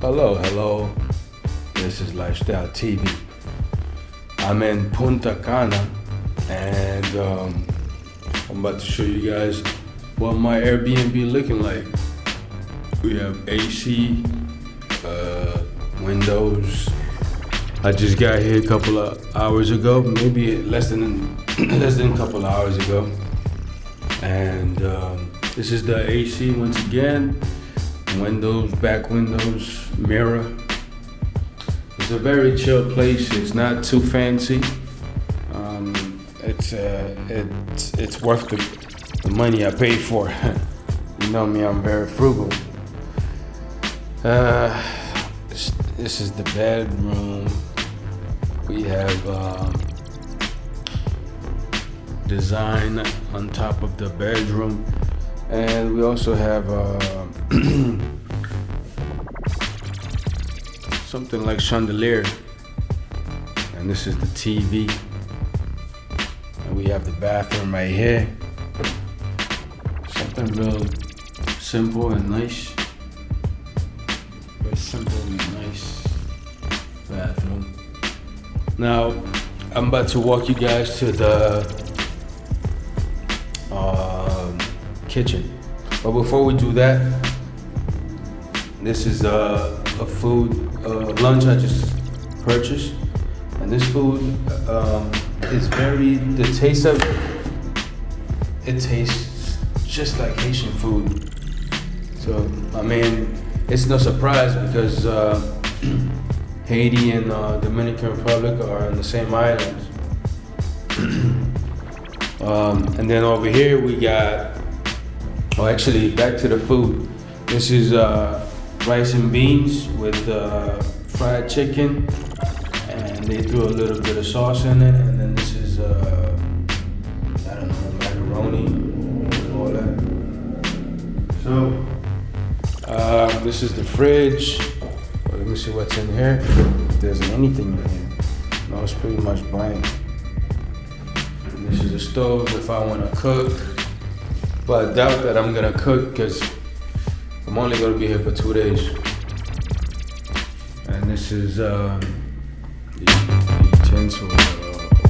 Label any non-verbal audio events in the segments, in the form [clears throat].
Hello, hello. This is Lifestyle TV. I'm in Punta Cana and um, I'm about to show you guys what my Airbnb looking like. We have AC, uh, windows. I just got here a couple of hours ago, maybe less than [clears throat] less than a couple of hours ago. And um, this is the AC once again. Windows, back windows, mirror. It's a very chill place. It's not too fancy. Um, it's uh, it's it's worth the, the money I paid for. [laughs] you know me, I'm very frugal. Uh, this, this is the bedroom. We have um, design on top of the bedroom, and we also have uh, [clears throat] something like chandelier. And this is the TV. And we have the bathroom right here. Something real simple and nice. Very simple and nice bathroom. Now, I'm about to walk you guys to the kitchen. But before we do that, this is a, a food lunch I just purchased, and this food um, is very the taste of it. It tastes just like Haitian food. So I mean, it's no surprise because uh, [clears throat] Haiti and uh, Dominican Republic are on the same islands. [clears throat] um, and then over here we got, oh actually back to the food. This is uh, rice and beans with uh, fried chicken, and they threw a little bit of sauce in it. And then this is, uh, I don't know, macaroni and all that. So, uh, this is the fridge. Well, let me see what's in here. If there's anything in here. No, it's pretty much blank. And this is the stove if I want to cook. But I doubt that I'm gonna cook because I'm only gonna be here for two days. And this is um, the, the utensil or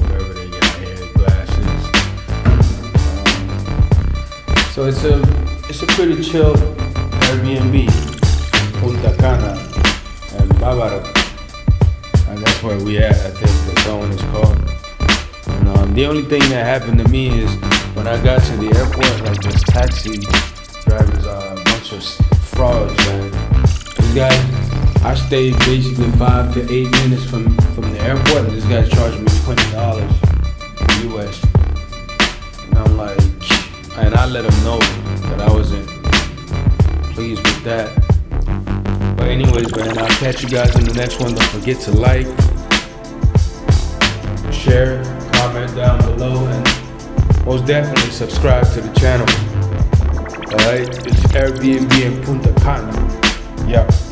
whatever they got here, glasses. Um, so it's a it's a pretty chill Airbnb, Punta Cana, and Bávaro. And that's where we at. I think the zone is called. And um, the only thing that happened to me is when I got to the airport, like this taxi drivers are a bunch of frauds, man. This guy, I stayed basically five to eight minutes from from the airport, and this guy charged me twenty dollars US. And I'm like, and I let him know that I wasn't pleased with that. But anyways, man, I'll catch you guys in the next one. Don't forget to like, share, comment down below, and most definitely subscribe to the channel. Alright, it's Airbnb in Punta Cana. Yeah.